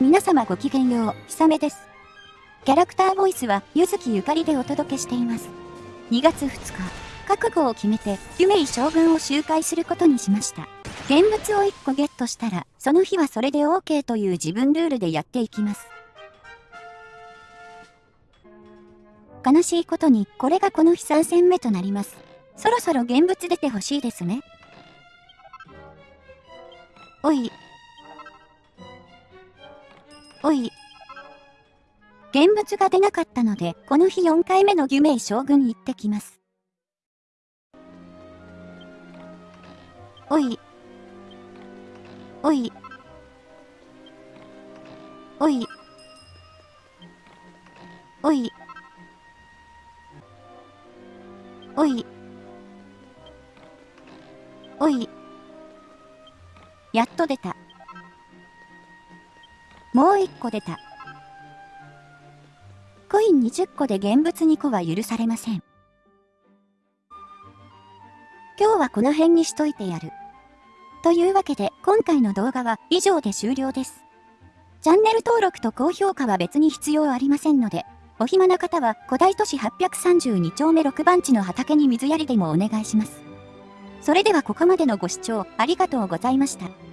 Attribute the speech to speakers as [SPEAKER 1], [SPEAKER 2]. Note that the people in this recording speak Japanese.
[SPEAKER 1] 皆様ごきげんよう、ひさめです。キャラクターボイスは、ゆずきゆかりでお届けしています。2月2日、覚悟を決めて、ユメイ将軍を周回することにしました。現物を1個ゲットしたら、その日はそれで OK という自分ルールでやっていきます。悲しいことに、これがこの日3戦目となります。そろそろ現物出てほしいですね。おい。おい。現物が出なかったので、この日4回目のギュメイ将軍行ってきます。おい。おい。おい。おい。おい。おい。やっと出た。もう一個出た。コイン20個で現物2個は許されません。今日はこの辺にしといてやる。というわけで今回の動画は以上で終了です。チャンネル登録と高評価は別に必要ありませんので、お暇な方は古代都市832丁目6番地の畑に水やりでもお願いします。それではここまでのご視聴ありがとうございました。